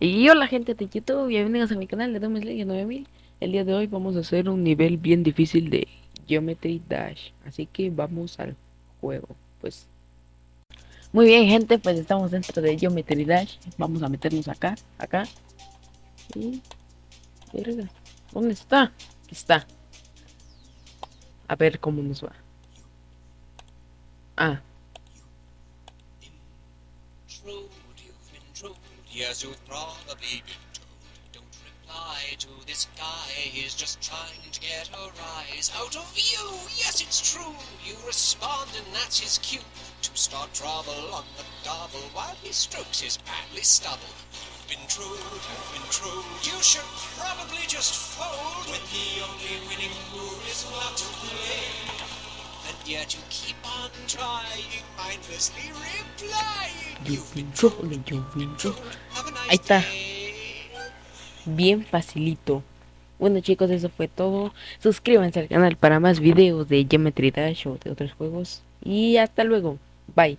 Y hola gente de YouTube, bienvenidos a mi canal de Domes League 9000 El día de hoy vamos a hacer un nivel bien difícil de Geometry Dash Así que vamos al juego Pues. Muy bien gente, pues estamos dentro de Geometry Dash. Vamos a meternos acá, acá. Y... ¿Dónde está? Aquí está. A ver cómo nos va. Ah Yes, you've probably been told. Don't reply to this guy, he's just trying to get a rise out of you. Yes, it's true. You respond, and that's his cue to start trouble on the double while he strokes his badly stubble. You've been true, you've been true. You should probably just fold when the yet you keep on trying, mindlessly replying. You've been trolling, you've been trolling. Ahí está. Bien facilito. Bueno chicos, eso fue todo. Suscríbanse al canal para más videos de Geometry Dash o de otros juegos. Y hasta luego. Bye.